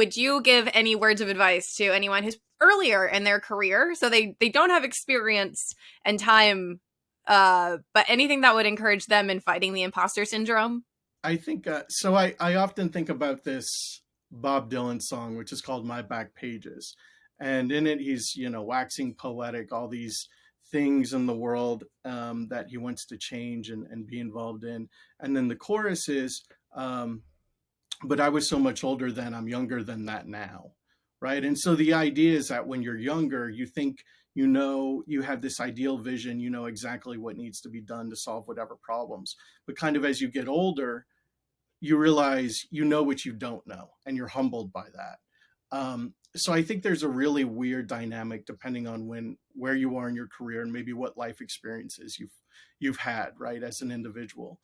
would you give any words of advice to anyone who's earlier in their career? So they they don't have experience and time uh but anything that would encourage them in fighting the imposter syndrome? I think uh, so i i often think about this bob dylan song which is called my back pages. And in it he's you know waxing poetic all these things in the world um, that he wants to change and, and be involved in. And then the chorus is um, but i was so much older then i'm younger than that now right? And so the idea is that when you're younger you think you know you have this ideal vision you know exactly what needs to be done to solve whatever problems. But kind of as you get older you realize you know what you don't know and you're humbled by that. Um, so i think there's a really weird dynamic depending on when where you are in your career and maybe what life experiences you've you've had right as an individual